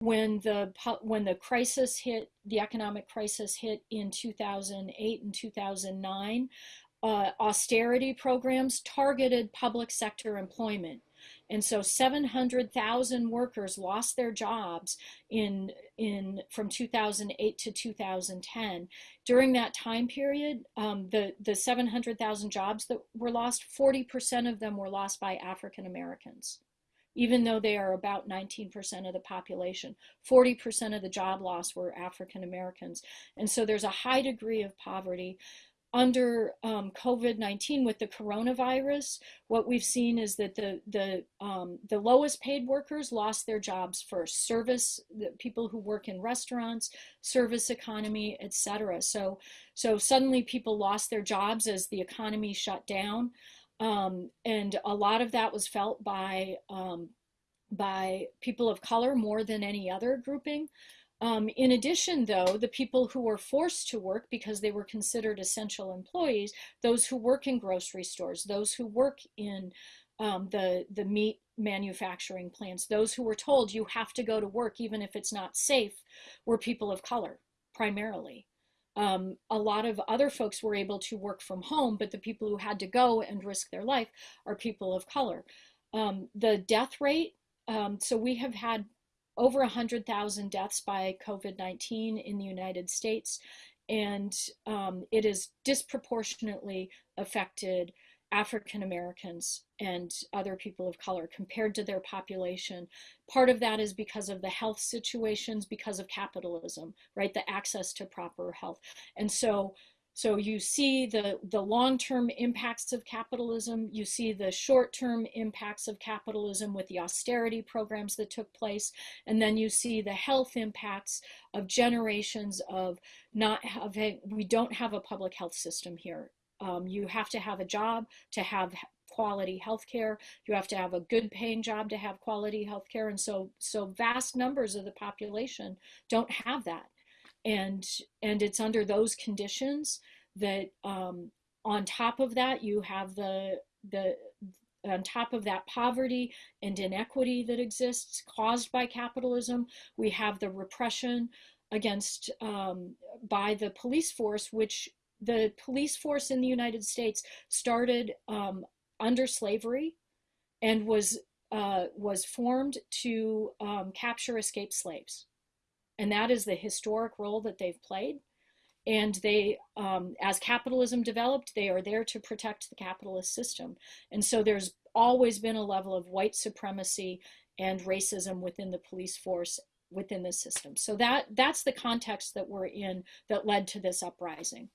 when the when the crisis hit, the economic crisis hit in 2008 and 2009, uh, austerity programs targeted public sector employment. And so 700,000 workers lost their jobs in, in, from 2008 to 2010. During that time period, um, the, the 700,000 jobs that were lost, 40% of them were lost by African Americans even though they are about 19% of the population. 40% of the job loss were African Americans. And so there's a high degree of poverty under um, COVID-19 with the coronavirus, what we've seen is that the the um, the lowest paid workers lost their jobs first. Service, people who work in restaurants, service economy, etc. So so suddenly people lost their jobs as the economy shut down, um, and a lot of that was felt by um, by people of color more than any other grouping. Um, in addition, though, the people who were forced to work because they were considered essential employees, those who work in grocery stores, those who work in um, the, the meat manufacturing plants, those who were told you have to go to work even if it's not safe, were people of color primarily. Um, a lot of other folks were able to work from home, but the people who had to go and risk their life are people of color. Um, the death rate, um, so we have had over 100,000 deaths by COVID-19 in the United States, and um, it has disproportionately affected African Americans and other people of color compared to their population. Part of that is because of the health situations, because of capitalism, right? The access to proper health. And so so you see the, the long-term impacts of capitalism, you see the short-term impacts of capitalism with the austerity programs that took place, and then you see the health impacts of generations of not having, we don't have a public health system here. Um, you have to have a job to have quality health care. You have to have a good paying job to have quality health care. And so, so vast numbers of the population don't have that and and it's under those conditions that um, on top of that you have the the on top of that poverty and inequity that exists caused by capitalism we have the repression against um, by the police force which the police force in the united states started um, under slavery and was uh, was formed to um, capture escaped slaves and that is the historic role that they've played. And they, um, as capitalism developed, they are there to protect the capitalist system. And so there's always been a level of white supremacy and racism within the police force within the system. So that that's the context that we're in that led to this uprising.